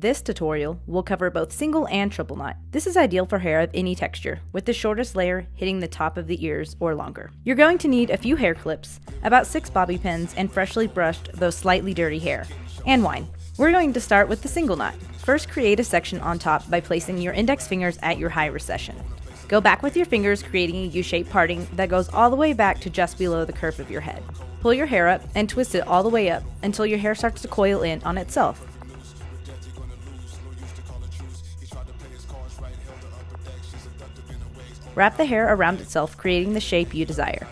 This tutorial will cover both single and triple knot. This is ideal for hair of any texture, with the shortest layer hitting the top of the ears or longer. You're going to need a few hair clips, about 6 bobby pins, and freshly brushed though slightly dirty hair, and wine. We're going to start with the single knot. First create a section on top by placing your index fingers at your high recession. Go back with your fingers creating a U-shaped parting that goes all the way back to just below the curve of your head. Pull your hair up and twist it all the way up until your hair starts to coil in on itself. Wrap the hair around itself, creating the shape you desire.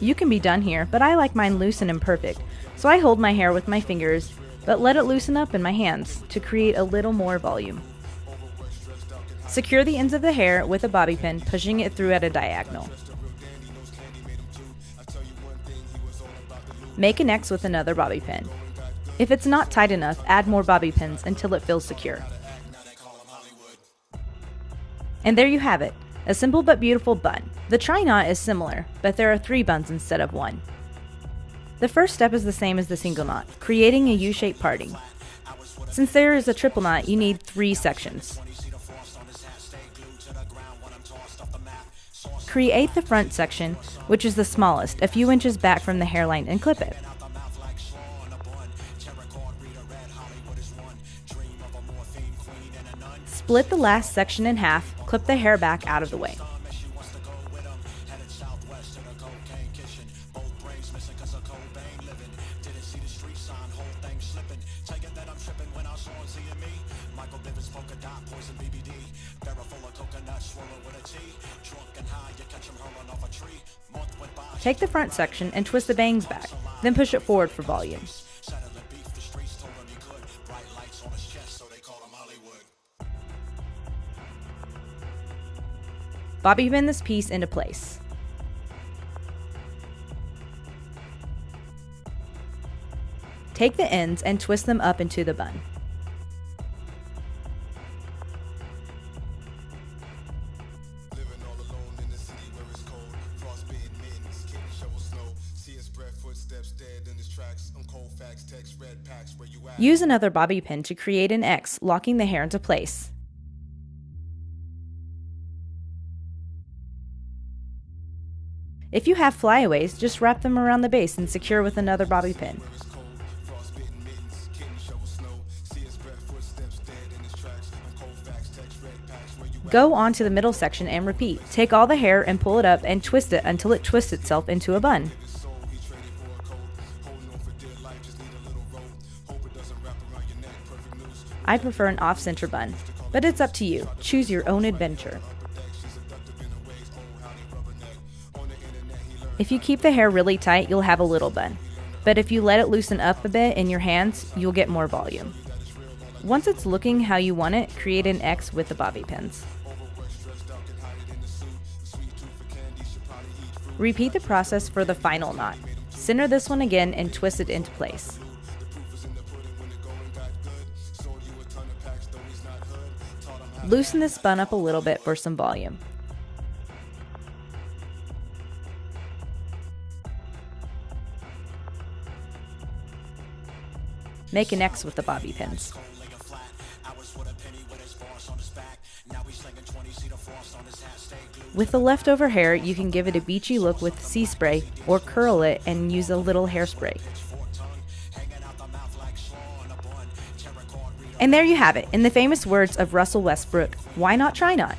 You can be done here, but I like mine loose and imperfect, so I hold my hair with my fingers, but let it loosen up in my hands to create a little more volume. Secure the ends of the hair with a bobby pin, pushing it through at a diagonal. Make an X with another bobby pin. If it's not tight enough, add more bobby pins until it feels secure. And there you have it, a simple but beautiful bun. The tri knot is similar, but there are three buns instead of one. The first step is the same as the single knot, creating a U-shaped parting. Since there is a triple knot, you need three sections. Create the front section, which is the smallest, a few inches back from the hairline and clip it. Split the last section in half, clip the hair back out of the way. Take the front section and twist the bangs back, then push it forward for volume. Bobby pin this piece into place. Take the ends and twist them up into the bun. Use another bobby pin to create an X, locking the hair into place. If you have flyaways, just wrap them around the base and secure with another bobby pin. Go on to the middle section and repeat. Take all the hair and pull it up and twist it until it twists itself into a bun. I prefer an off-center bun, but it's up to you. Choose your own adventure. If you keep the hair really tight, you'll have a little bun. But if you let it loosen up a bit in your hands, you'll get more volume. Once it's looking how you want it, create an X with the bobby pins. Repeat the process for the final knot. Center this one again and twist it into place. Loosen this bun up a little bit for some volume. Make an X with the bobby pins. With the leftover hair, you can give it a beachy look with sea spray or curl it and use a little hairspray. And there you have it. In the famous words of Russell Westbrook, why not try not?